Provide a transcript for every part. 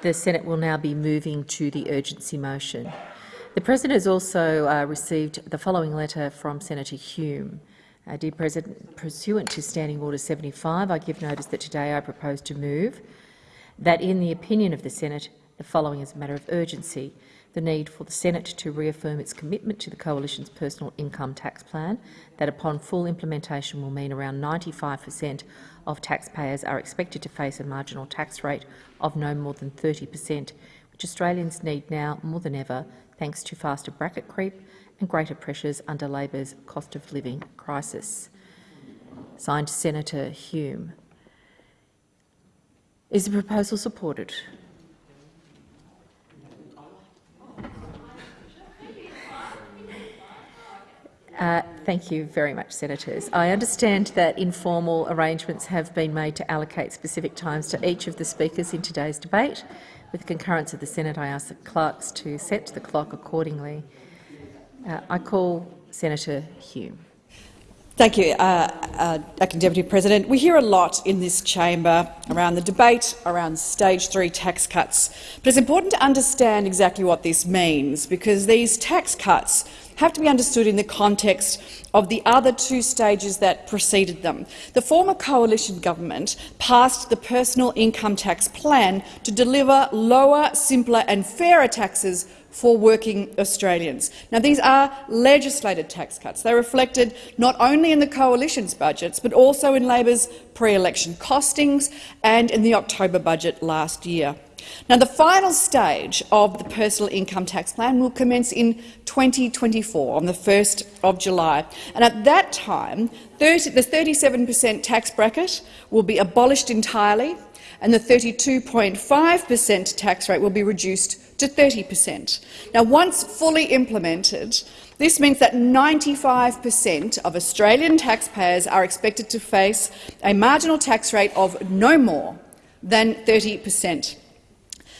The Senate will now be moving to the urgency motion. The President has also uh, received the following letter from Senator Hume. Uh, dear President, pursuant to Standing Order 75, I give notice that today I propose to move that, in the opinion of the Senate, the following is a matter of urgency the need for the Senate to reaffirm its commitment to the Coalition's personal income tax plan, that upon full implementation will mean around 95 per cent of taxpayers are expected to face a marginal tax rate of no more than 30 per cent, which Australians need now more than ever, thanks to faster bracket creep and greater pressures under Labor's cost of living crisis. Signed Senator Hume. Is the proposal supported? Uh, thank you very much, Senators. I understand that informal arrangements have been made to allocate specific times to each of the speakers in today's debate. With the concurrence of the Senate, I ask the clerks to set the clock accordingly. Uh, I call Senator Hume. Thank you, uh, uh, Acting Deputy President. We hear a lot in this chamber around the debate around stage three tax cuts, but it's important to understand exactly what this means, because these tax cuts have to be understood in the context of the other two stages that preceded them. The former coalition government passed the personal income tax plan to deliver lower, simpler and fairer taxes for working Australians. Now, these are legislated tax cuts. They're reflected not only in the coalition's budgets, but also in Labor's pre-election costings and in the October budget last year. Now, the final stage of the personal income tax plan will commence in 2024, on the 1st of July. And at that time, 30, the 37 per cent tax bracket will be abolished entirely, and the 32.5 per cent tax rate will be reduced to 30 per cent. Now, once fully implemented, this means that 95 per cent of Australian taxpayers are expected to face a marginal tax rate of no more than 30 per cent.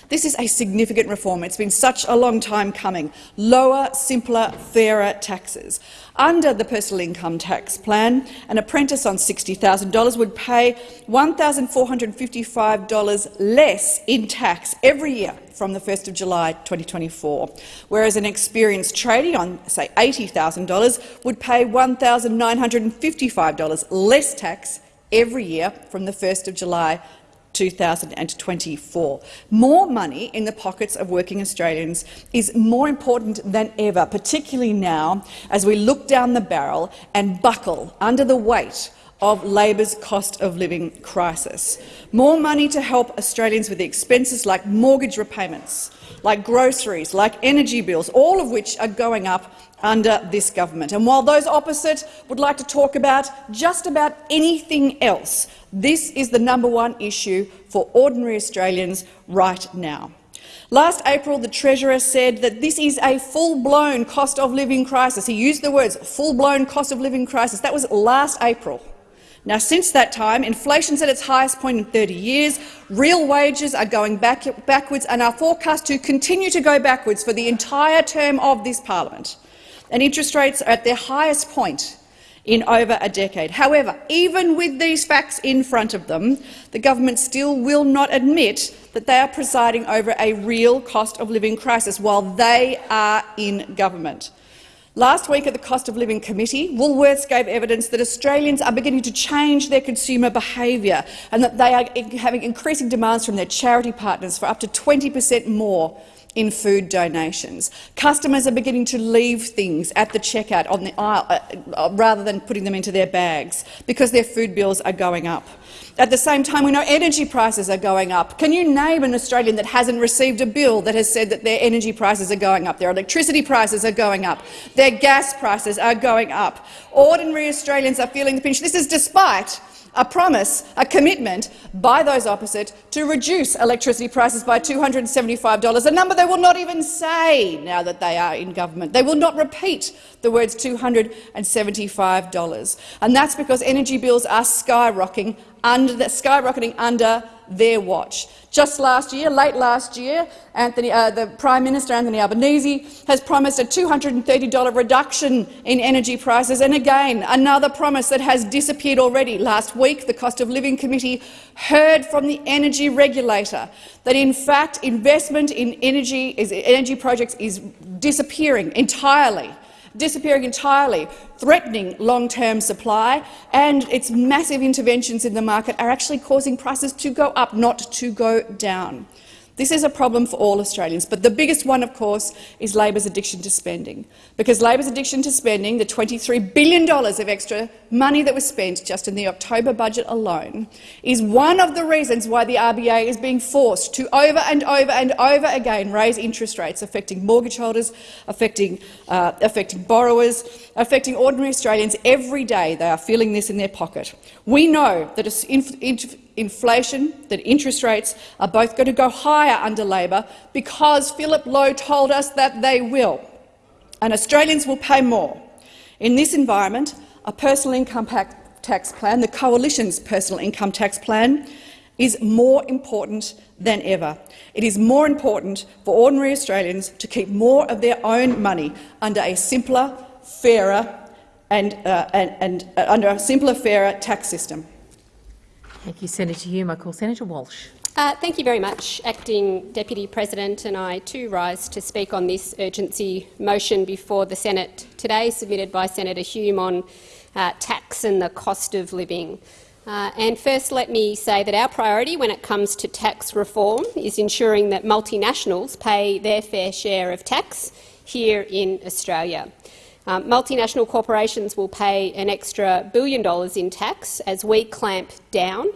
This is a significant reform. It's been such a long time coming. Lower, simpler, fairer taxes. Under the personal income tax plan, an apprentice on $60,000 would pay $1,455 less in tax every year from the 1st of July 2024, whereas an experienced tradie on, say, $80,000 would pay $1,955 less tax every year from the 1st of July 2024. More money in the pockets of working Australians is more important than ever, particularly now as we look down the barrel and buckle under the weight of Labor's cost of living crisis. More money to help Australians with the expenses like mortgage repayments, like groceries, like energy bills, all of which are going up under this government. And while those opposite would like to talk about just about anything else, this is the number one issue for ordinary Australians right now. Last April, the Treasurer said that this is a full-blown cost of living crisis. He used the words full-blown cost of living crisis. That was last April. Now, since that time, inflation's at its highest point in 30 years, real wages are going back backwards and are forecast to continue to go backwards for the entire term of this parliament and interest rates are at their highest point in over a decade. However, even with these facts in front of them, the government still will not admit that they are presiding over a real cost of living crisis while they are in government. Last week at the Cost of Living Committee, Woolworths gave evidence that Australians are beginning to change their consumer behaviour and that they are having increasing demands from their charity partners for up to 20 per cent more in food donations. Customers are beginning to leave things at the checkout on the aisle uh, uh, rather than putting them into their bags because their food bills are going up. At the same time, we know energy prices are going up. Can you name an Australian that hasn't received a bill that has said that their energy prices are going up, their electricity prices are going up, their gas prices are going up? Ordinary Australians are feeling the pinch. This is despite a promise, a commitment by those opposite to reduce electricity prices by $275, a number they will not even say now that they are in government. They will not repeat the words $275. And that's because energy bills are skyrocketing under, skyrocketing under their watch. Just last year, late last year, Anthony, uh, the Prime Minister Anthony Albanese has promised a $230 reduction in energy prices, and again another promise that has disappeared already. Last week, the Cost of Living Committee heard from the energy regulator that, in fact, investment in energy, is, energy projects is disappearing entirely disappearing entirely, threatening long-term supply, and its massive interventions in the market are actually causing prices to go up, not to go down. This is a problem for all Australians, but the biggest one, of course, is Labor's addiction to spending. Because Labor's addiction to spending, the $23 billion of extra money that was spent just in the October budget alone, is one of the reasons why the RBA is being forced to over and over and over again raise interest rates, affecting mortgage holders, affecting, uh, affecting borrowers, affecting ordinary Australians every day. They are feeling this in their pocket. We know that inflation, that interest rates are both going to go higher under Labor because Philip Lowe told us that they will, and Australians will pay more. In this environment, a personal income tax plan, the Coalition's personal income tax plan, is more important than ever. It is more important for ordinary Australians to keep more of their own money under a simpler, fairer and, uh, and, and uh, under a simpler, fairer tax system. Thank you, Senator Hume. I call Senator Walsh. Uh, thank you very much, Acting Deputy President, and I too rise to speak on this urgency motion before the Senate today, submitted by Senator Hume on uh, tax and the cost of living. Uh, and first, let me say that our priority when it comes to tax reform is ensuring that multinationals pay their fair share of tax here in Australia. Um, multinational corporations will pay an extra billion dollars in tax as we clamp down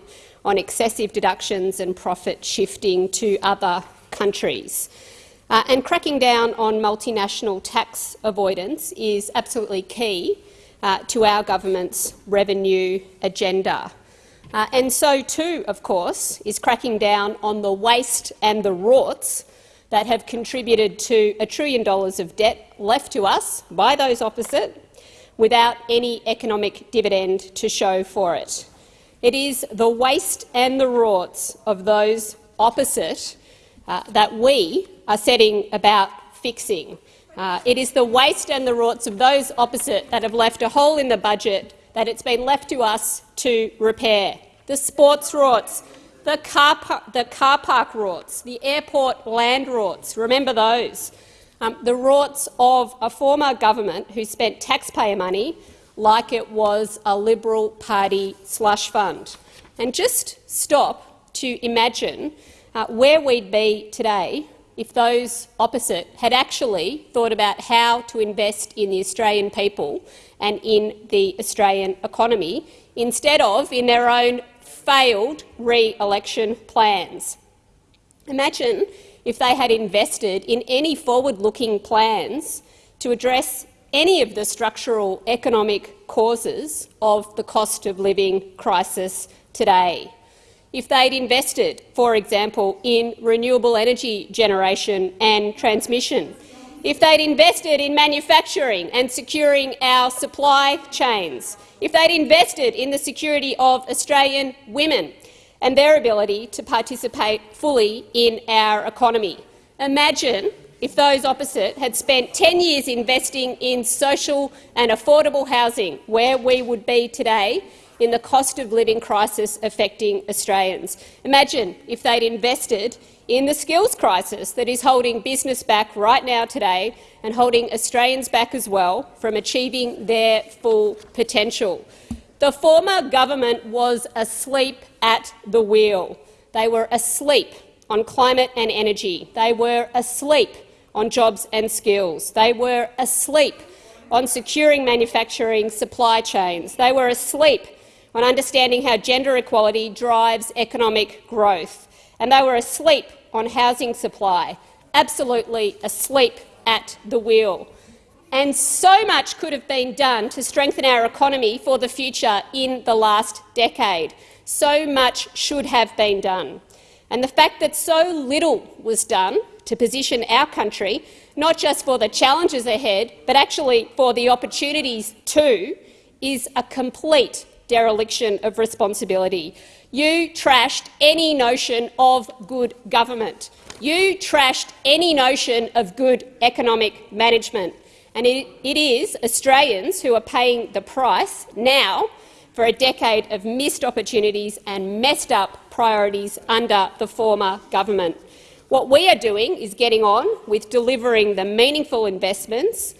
on excessive deductions and profit shifting to other countries. Uh, and cracking down on multinational tax avoidance is absolutely key uh, to our government's revenue agenda. Uh, and so too, of course, is cracking down on the waste and the rorts that have contributed to a trillion dollars of debt left to us by those opposite without any economic dividend to show for it. It is the waste and the rorts of those opposite uh, that we are setting about fixing. Uh, it is the waste and the rorts of those opposite that have left a hole in the budget that it's been left to us to repair. The sports rorts, the car, the car park rorts, the airport land rorts, remember those. Um, the rorts of a former government who spent taxpayer money like it was a Liberal Party slush fund. And just stop to imagine uh, where we'd be today if those opposite had actually thought about how to invest in the Australian people and in the Australian economy, instead of in their own failed re-election plans. Imagine if they had invested in any forward-looking plans to address any of the structural economic causes of the cost of living crisis today. If they'd invested, for example, in renewable energy generation and transmission, if they'd invested in manufacturing and securing our supply chains, if they'd invested in the security of Australian women and their ability to participate fully in our economy. Imagine if those opposite had spent 10 years investing in social and affordable housing, where we would be today in the cost of living crisis affecting Australians. Imagine if they'd invested in the skills crisis that is holding business back right now today and holding Australians back as well from achieving their full potential. The former government was asleep at the wheel. They were asleep on climate and energy. They were asleep on jobs and skills. They were asleep on securing manufacturing supply chains. They were asleep on understanding how gender equality drives economic growth and they were asleep on housing supply, absolutely asleep at the wheel. And so much could have been done to strengthen our economy for the future in the last decade. So much should have been done. And the fact that so little was done to position our country, not just for the challenges ahead, but actually for the opportunities too, is a complete dereliction of responsibility. You trashed any notion of good government. You trashed any notion of good economic management. And it, it is Australians who are paying the price now for a decade of missed opportunities and messed up priorities under the former government. What we are doing is getting on with delivering the meaningful investments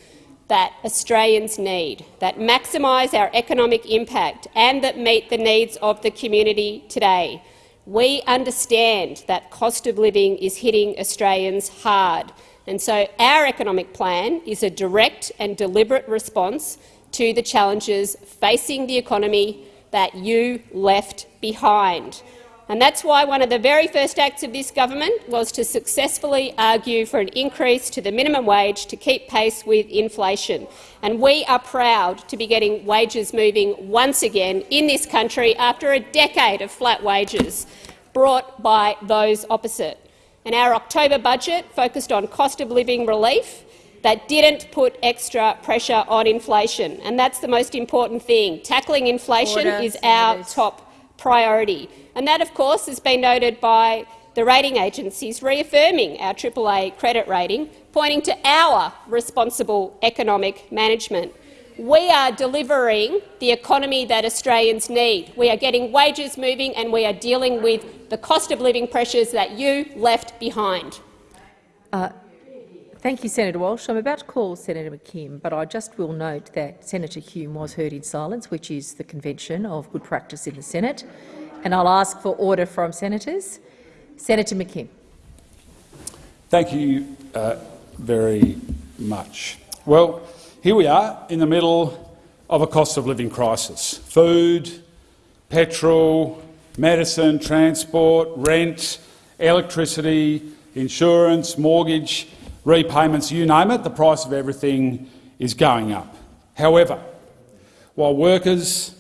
that Australians need, that maximise our economic impact and that meet the needs of the community today. We understand that cost of living is hitting Australians hard, and so our economic plan is a direct and deliberate response to the challenges facing the economy that you left behind. And that's why one of the very first acts of this government was to successfully argue for an increase to the minimum wage to keep pace with inflation. And we are proud to be getting wages moving once again in this country after a decade of flat wages brought by those opposite. And our October budget focused on cost of living relief that didn't put extra pressure on inflation. And that's the most important thing. Tackling inflation Order, is our top priority. And that, of course, has been noted by the rating agencies reaffirming our AAA credit rating, pointing to our responsible economic management. We are delivering the economy that Australians need. We are getting wages moving and we are dealing with the cost of living pressures that you left behind. Uh, Thank you, Senator Walsh. I'm about to call Senator McKim, but I just will note that Senator Hume was heard in silence, which is the convention of good practice in the Senate, and I'll ask for order from senators. Senator McKim. Thank you uh, very much. Well, here we are in the middle of a cost of living crisis. Food, petrol, medicine, transport, rent, electricity, insurance, mortgage, repayments, you name it, the price of everything is going up. However, while workers,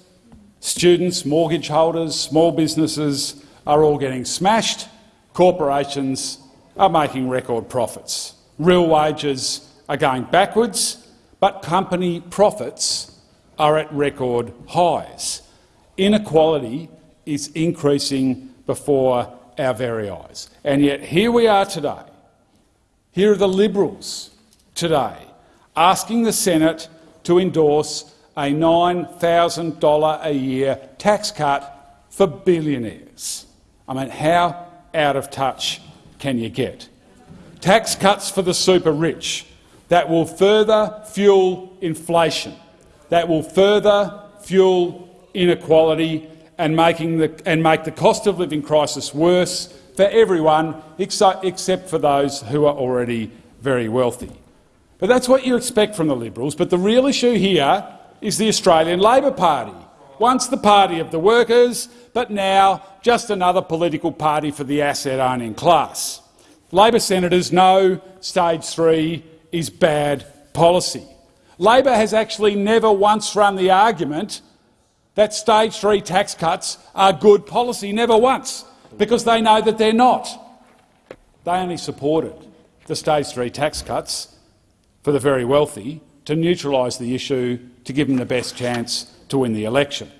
students, mortgage holders, small businesses are all getting smashed, corporations are making record profits. Real wages are going backwards, but company profits are at record highs. Inequality is increasing before our very eyes. And yet here we are today. Here are the Liberals today asking the Senate to endorse a $9,000 a year tax cut for billionaires. I mean, how out of touch can you get? Tax cuts for the super rich that will further fuel inflation, that will further fuel inequality and, making the, and make the cost of living crisis worse for everyone except, for those who are already very wealthy. But that's what you expect from the Liberals. But the real issue here is the Australian Labor Party. Once the party of the workers, but now just another political party for the asset-owning class. Labor senators know stage three is bad policy. Labor has actually never once run the argument that stage three tax cuts are good policy, never once, because they know that they're not. They only supported the stage three tax cuts for the very wealthy to neutralise the issue to give them the best chance to win the election.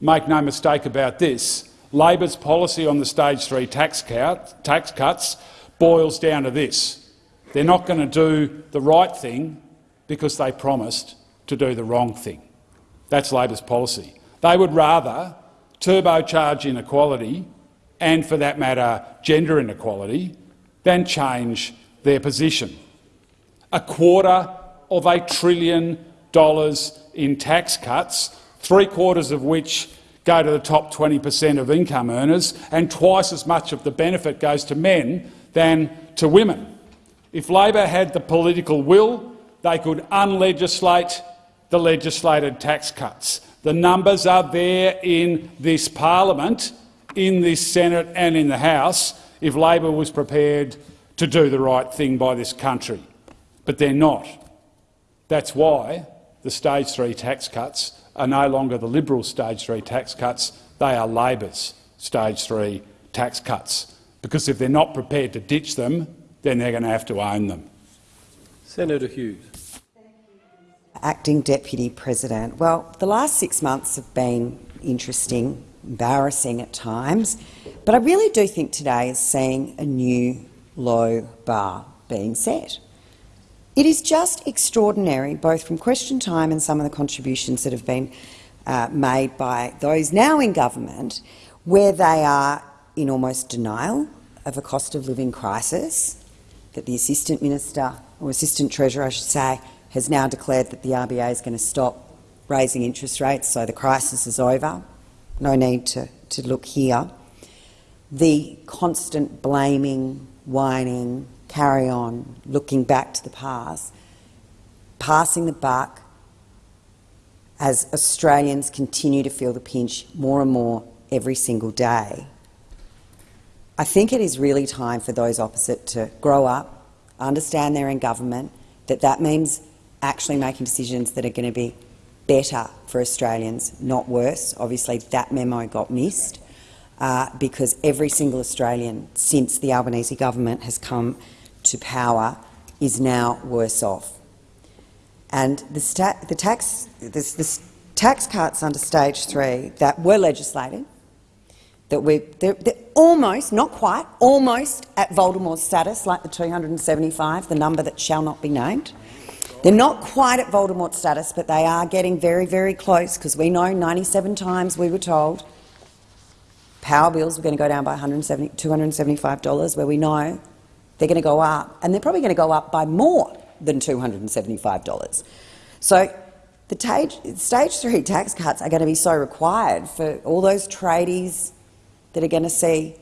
Make no mistake about this, Labor's policy on the stage three tax, cut, tax cuts boils down to this. They're not going to do the right thing because they promised to do the wrong thing. That's Labor's policy. They would rather turbocharge inequality and, for that matter, gender inequality than change their position. A quarter of a trillion dollars in tax cuts, three quarters of which go to the top 20 per cent of income earners, and twice as much of the benefit goes to men than to women. If Labor had the political will, they could unlegislate the legislated tax cuts. The numbers are there in this parliament, in this Senate and in the House, if Labor was prepared to do the right thing by this country. But they're not. That's why the stage three tax cuts are no longer the Liberal stage three tax cuts, they are Labor's stage three tax cuts. Because if they're not prepared to ditch them, then they're going to have to own them. Senator Hughes. Acting Deputy President. Well, the last six months have been interesting. Embarrassing at times. But I really do think today is seeing a new low bar being set. It is just extraordinary, both from question time and some of the contributions that have been uh, made by those now in government, where they are in almost denial of a cost of living crisis, that the Assistant Minister, or Assistant Treasurer I should say, has now declared that the RBA is going to stop raising interest rates, so the crisis is over. No need to, to look here. The constant blaming, whining, carry on, looking back to the past, passing the buck as Australians continue to feel the pinch more and more every single day. I think it is really time for those opposite to grow up, understand they're in government, that that means actually making decisions that are going to be better for Australians, not worse. Obviously, that memo got missed uh, because every single Australian since the Albanese government has come to power is now worse off. And the, the tax, tax cuts under stage three that were legislated, that we they're, they're almost, not quite, almost at Voldemort's status, like the 275, the number that shall not be named. They're not quite at Voldemort status, but they are getting very, very close because we know 97 times we were told power bills were going to go down by $275, where we know they're going to go up, and they're probably going to go up by more than $275. So the stage three tax cuts are going to be so required for all those tradies that are going to see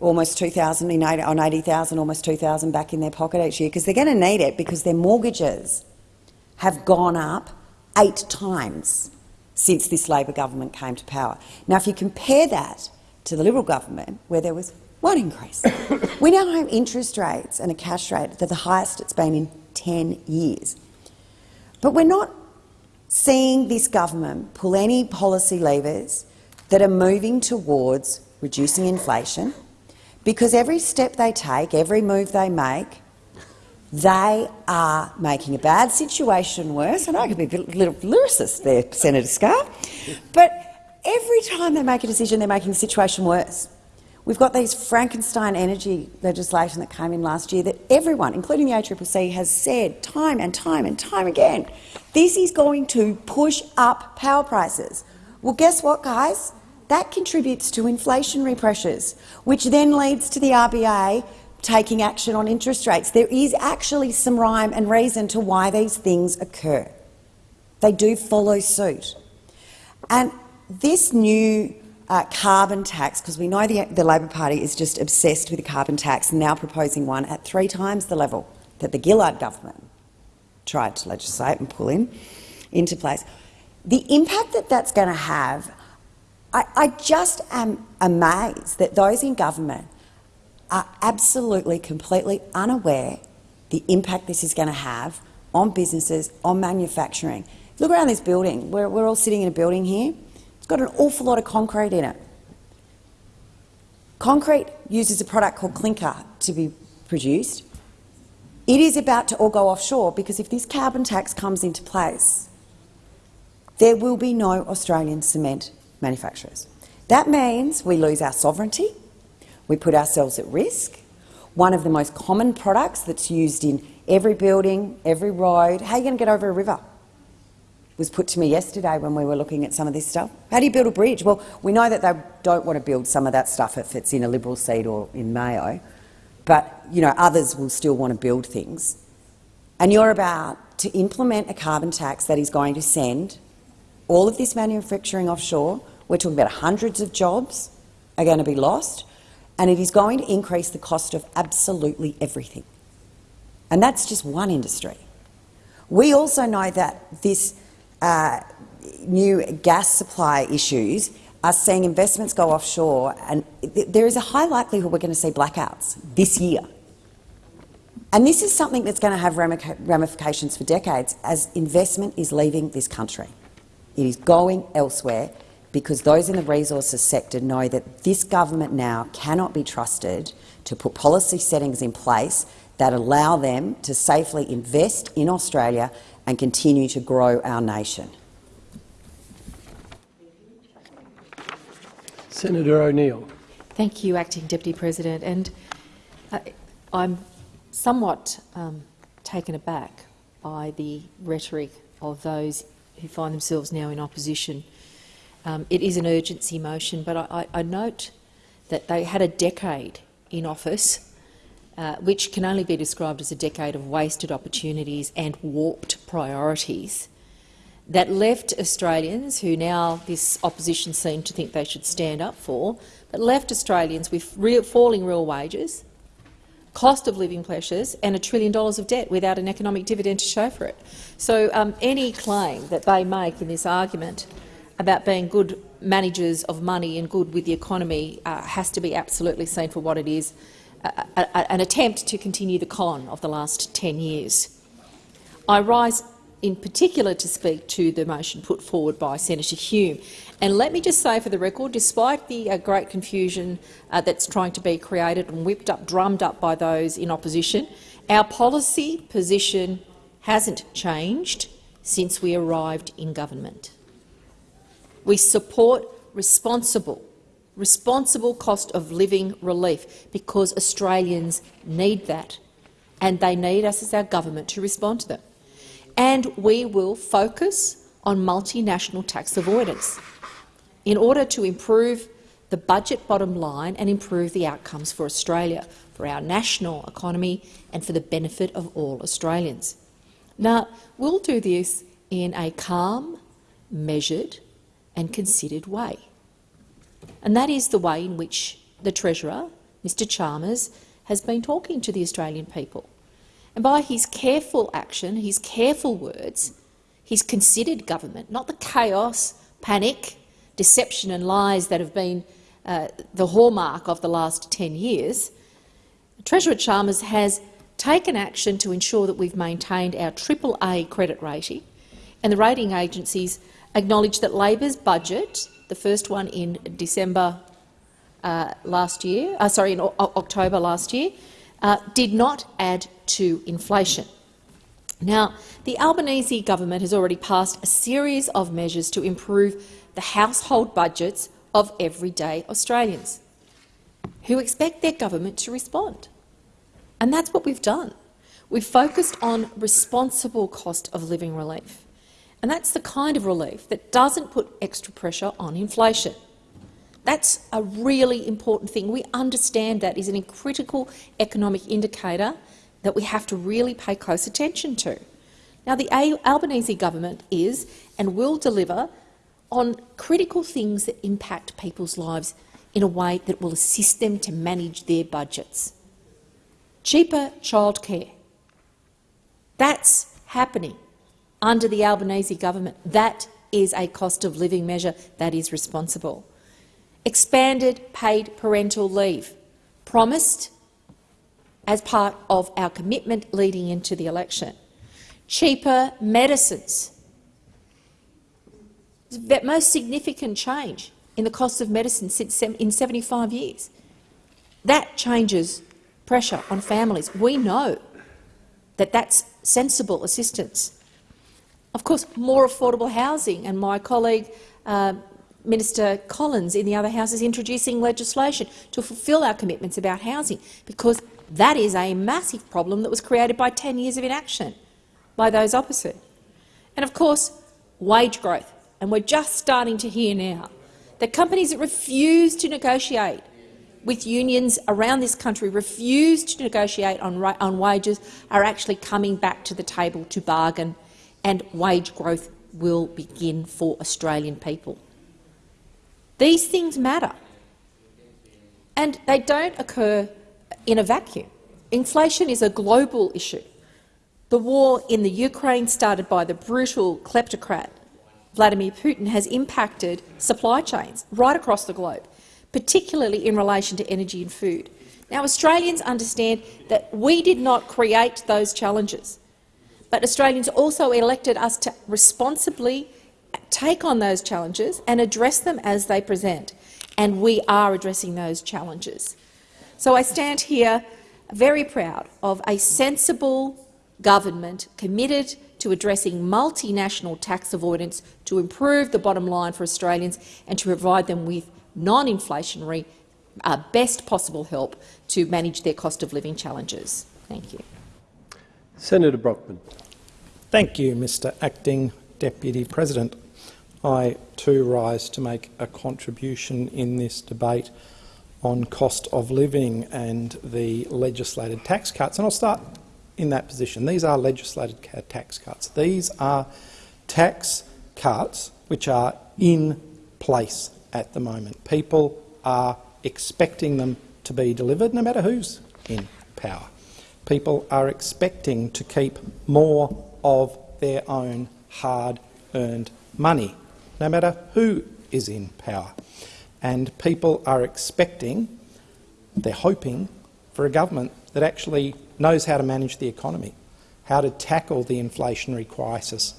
almost 2,000 on 80,000, almost 2,000 back in their pocket each year because they're going to need it because their mortgages have gone up eight times since this Labor government came to power. Now, if you compare that to the Liberal government, where there was one increase, we now have interest rates and a cash rate that are the highest it's been in 10 years. But we're not seeing this government pull any policy levers that are moving towards reducing inflation, because every step they take, every move they make, they are making a bad situation worse. And I could be a little lyricist there, Senator Scarr. But every time they make a decision, they're making the situation worse. We've got these Frankenstein energy legislation that came in last year that everyone, including the ACCC, has said time and time and time again, this is going to push up power prices. Well, guess what, guys? That contributes to inflationary pressures, which then leads to the RBA taking action on interest rates. There is actually some rhyme and reason to why these things occur. They do follow suit. And this new uh, carbon tax, because we know the, the Labor Party is just obsessed with the carbon tax and now proposing one at three times the level that the Gillard government tried to legislate and pull in into place. The impact that that's going to have, I, I just am amazed that those in government are absolutely, completely unaware the impact this is going to have on businesses, on manufacturing. Look around this building. We're, we're all sitting in a building here. It's got an awful lot of concrete in it. Concrete uses a product called clinker to be produced. It is about to all go offshore because if this carbon tax comes into place, there will be no Australian cement manufacturers. That means we lose our sovereignty, we put ourselves at risk. One of the most common products that's used in every building, every road, how are you going to get over a river? was put to me yesterday when we were looking at some of this stuff. How do you build a bridge? Well, we know that they don't want to build some of that stuff if it's in a Liberal seat or in Mayo, but you know others will still want to build things. And you're about to implement a carbon tax that is going to send all of this manufacturing offshore. We're talking about hundreds of jobs are going to be lost and it is going to increase the cost of absolutely everything. And that's just one industry. We also know that this uh, new gas supply issues are seeing investments go offshore, and there is a high likelihood we're going to see blackouts this year. And this is something that's going to have ramifications for decades as investment is leaving this country. It is going elsewhere because those in the resources sector know that this government now cannot be trusted to put policy settings in place that allow them to safely invest in Australia and continue to grow our nation. Senator O'Neill. Thank you, Acting Deputy President. And uh, I'm somewhat um, taken aback by the rhetoric of those who find themselves now in opposition. Um, it is an urgency motion, but I, I, I note that they had a decade in office, uh, which can only be described as a decade of wasted opportunities and warped priorities that left Australians, who now this opposition seem to think they should stand up for, but left Australians with real, falling real wages, cost of living pressures and a trillion dollars of debt without an economic dividend to show for it. So um, any claim that they make in this argument about being good managers of money and good with the economy uh, has to be absolutely seen for what it is, a, a, an attempt to continue the con of the last 10 years. I rise in particular to speak to the motion put forward by Senator Hume. And let me just say for the record, despite the uh, great confusion uh, that's trying to be created and whipped up, drummed up by those in opposition, our policy position hasn't changed since we arrived in government. We support responsible, responsible cost of living relief because Australians need that, and they need us as our government to respond to them and we will focus on multinational tax avoidance in order to improve the budget bottom line and improve the outcomes for Australia, for our national economy and for the benefit of all Australians. Now, we'll do this in a calm, measured and considered way. And that is the way in which the Treasurer, Mr Chalmers, has been talking to the Australian people. And by his careful action, his careful words, his considered government, not the chaos, panic, deception and lies that have been uh, the hallmark of the last 10 years, Treasurer Chalmers has taken action to ensure that we've maintained our AAA credit rating, and the rating agencies acknowledge that Labor's budget, the first one in December uh, last year, uh, sorry, in o October last year, uh, did not add to inflation. Now, the Albanese government has already passed a series of measures to improve the household budgets of everyday Australians who expect their government to respond. And that's what we've done. We've focused on responsible cost of living relief. And that's the kind of relief that doesn't put extra pressure on inflation. That's a really important thing. We understand that is a critical economic indicator that we have to really pay close attention to. Now, the Albanese government is and will deliver on critical things that impact people's lives in a way that will assist them to manage their budgets. Cheaper childcare. That's happening under the Albanese government. That is a cost of living measure that is responsible expanded paid parental leave, promised as part of our commitment leading into the election. Cheaper medicines. The most significant change in the cost of medicine since in 75 years. That changes pressure on families. We know that that's sensible assistance. Of course, more affordable housing, and my colleague uh, Minister Collins in the other House is introducing legislation to fulfil our commitments about housing, because that is a massive problem that was created by 10 years of inaction by those opposite. And of course, wage growth. And we're just starting to hear now that companies that refuse to negotiate with unions around this country, refuse to negotiate on, on wages, are actually coming back to the table to bargain, and wage growth will begin for Australian people. These things matter, and they don't occur in a vacuum. Inflation is a global issue. The war in the Ukraine, started by the brutal kleptocrat Vladimir Putin, has impacted supply chains right across the globe, particularly in relation to energy and food. Now, Australians understand that we did not create those challenges, but Australians also elected us to responsibly take on those challenges and address them as they present. And we are addressing those challenges. So I stand here very proud of a sensible government committed to addressing multinational tax avoidance to improve the bottom line for Australians and to provide them with non-inflationary, uh, best possible help to manage their cost of living challenges. Thank you. Senator Brockman. Thank you, Mr Acting Deputy President. I too rise to make a contribution in this debate on cost of living and the legislated tax cuts. And I'll start in that position. These are legislated tax cuts. These are tax cuts which are in place at the moment. People are expecting them to be delivered no matter who's in power. People are expecting to keep more of their own hard-earned money, no matter who is in power. And people are expecting, they're hoping, for a government that actually knows how to manage the economy, how to tackle the inflationary crisis,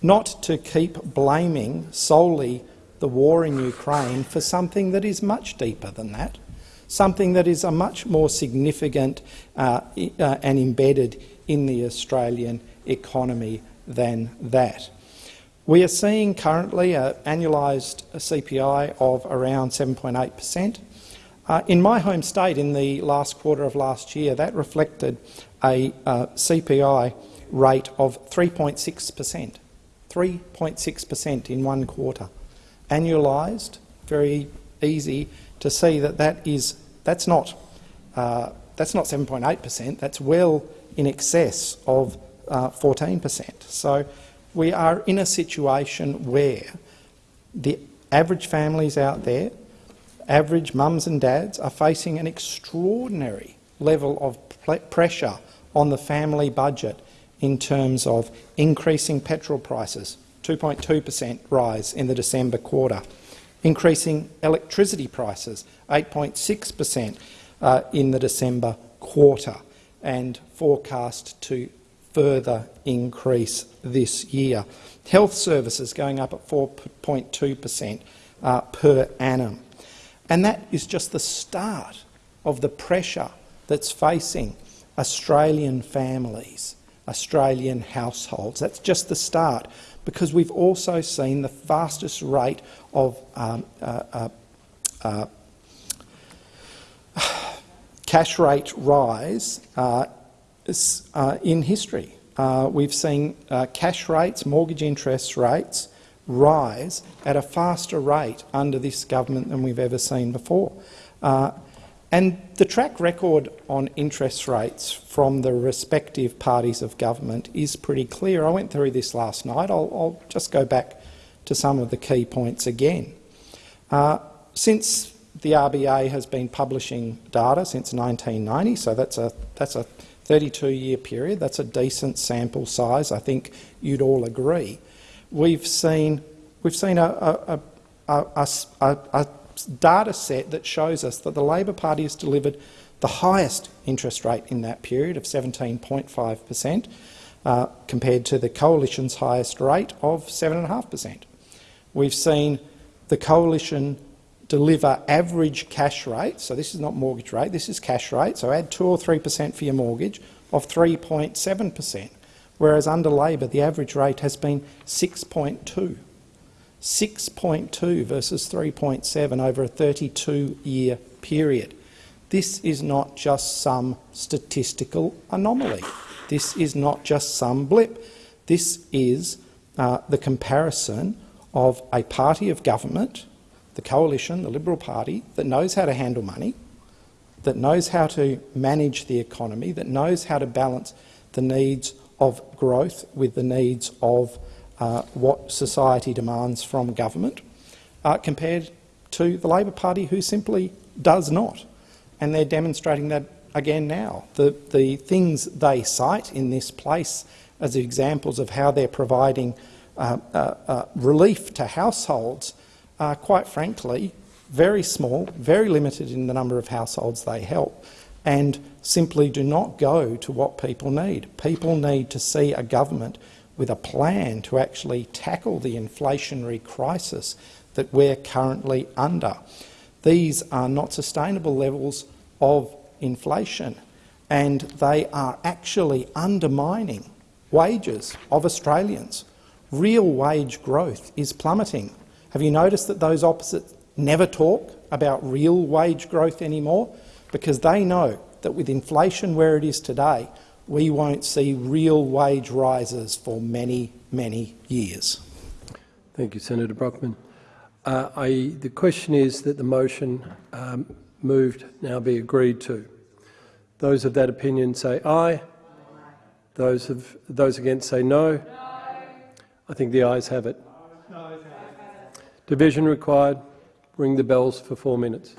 not to keep blaming solely the war in Ukraine for something that is much deeper than that, something that is a much more significant uh, uh, and embedded in the Australian economy than that. We are seeing currently an annualised CPI of around 7.8 per cent. Uh, in my home state, in the last quarter of last year, that reflected a uh, CPI rate of 3.6 per cent. 3.6 per cent in one quarter. Annualised, very easy to see that that is that's not uh, that's not 7.8 per cent. That's well in excess of 14 uh, per cent. So we are in a situation where the average families out there, average mums and dads, are facing an extraordinary level of pressure on the family budget in terms of increasing petrol prices, 2.2 per cent rise in the December quarter, increasing electricity prices, 8.6 per cent uh, in the December quarter, and forecast to further increase this year. Health services going up at 4.2 per cent uh, per annum. And that is just the start of the pressure that's facing Australian families, Australian households. That's just the start, because we've also seen the fastest rate of um, uh, uh, uh cash rate rise uh, in history. Uh, we've seen uh, cash rates, mortgage interest rates rise at a faster rate under this government than we've ever seen before. Uh, and the track record on interest rates from the respective parties of government is pretty clear. I went through this last night. I'll, I'll just go back to some of the key points again. Uh, since the RBA has been publishing data since 1990, so that's a, that's a 32-year period. That's a decent sample size. I think you'd all agree. We've seen, we've seen a, a, a, a data set that shows us that the Labor Party has delivered the highest interest rate in that period of 17.5 per cent, uh, compared to the Coalition's highest rate of 7.5 per cent. We've seen the Coalition deliver average cash rate, so this is not mortgage rate, this is cash rate, so add 2 or 3 per cent for your mortgage, of 3.7 per cent, whereas under Labor the average rate has been 6.2. 6.2 versus 3.7 over a 32-year period. This is not just some statistical anomaly. This is not just some blip. This is uh, the comparison of a party of government the coalition, the Liberal Party, that knows how to handle money, that knows how to manage the economy, that knows how to balance the needs of growth with the needs of uh, what society demands from government, uh, compared to the Labor Party, who simply does not. And they're demonstrating that again now. The, the things they cite in this place as examples of how they're providing uh, uh, uh relief to households are, quite frankly, very small, very limited in the number of households they help, and simply do not go to what people need. People need to see a government with a plan to actually tackle the inflationary crisis that we're currently under. These are not sustainable levels of inflation, and they are actually undermining wages of Australians. Real wage growth is plummeting. Have you noticed that those opposites never talk about real wage growth anymore because they know that with inflation where it is today, we won't see real wage rises for many, many years. Thank you, Senator Brockman. Uh, I, the question is that the motion um, moved now be agreed to. Those of that opinion say aye. Those, of, those against say no. I think the ayes have it. Division required. Ring the bells for four minutes.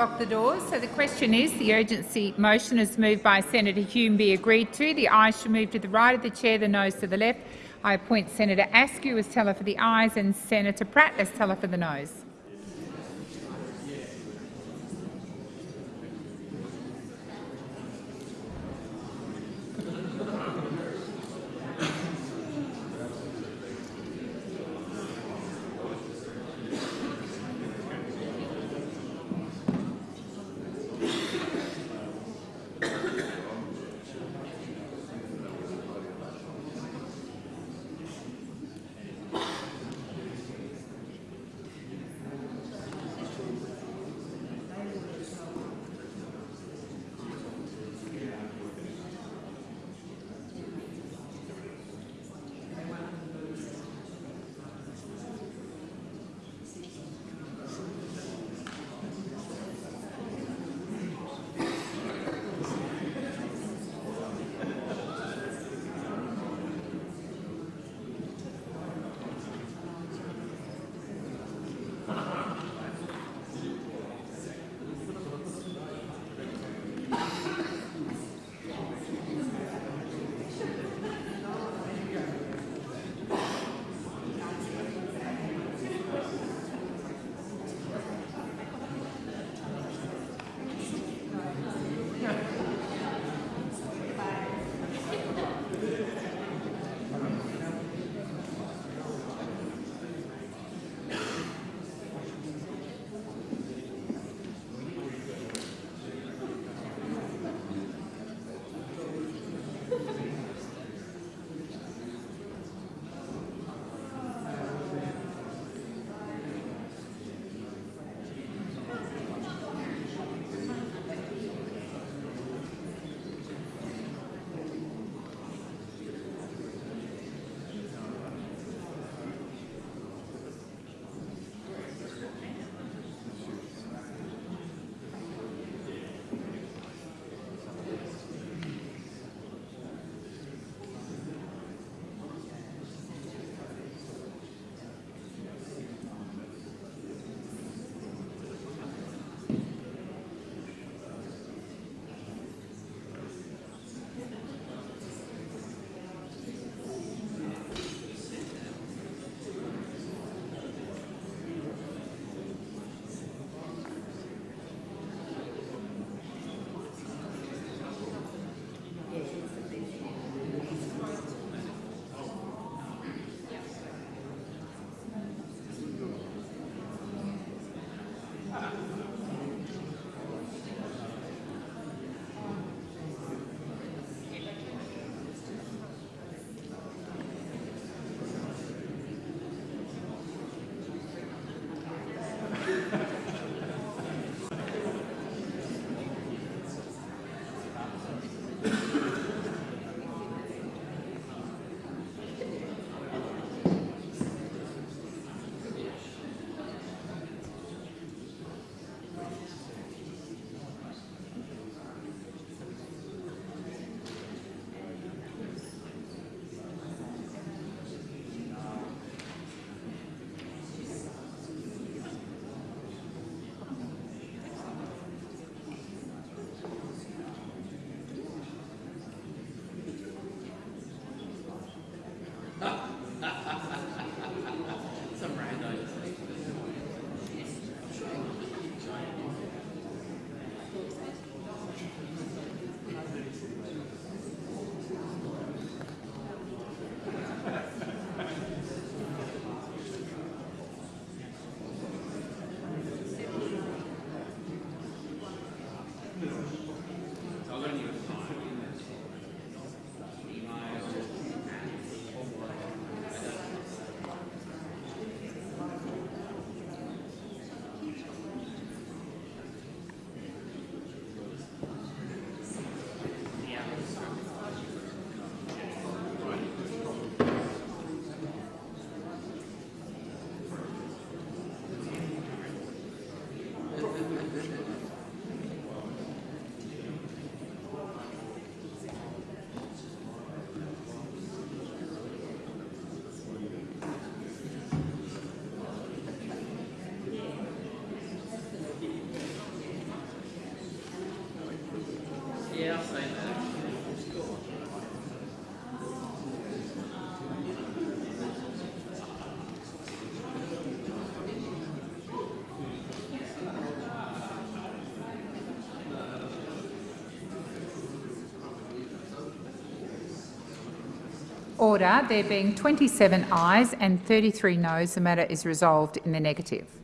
Lock the doors. So the question is, the urgency motion is moved by Senator Hume be agreed to. The ayes shall move to the right of the chair, the noes to the left. I appoint Senator Askew as teller for the ayes and Senator Pratt as teller for the noes. Order. There being 27 ayes and 33 noes, the matter is resolved in the negative.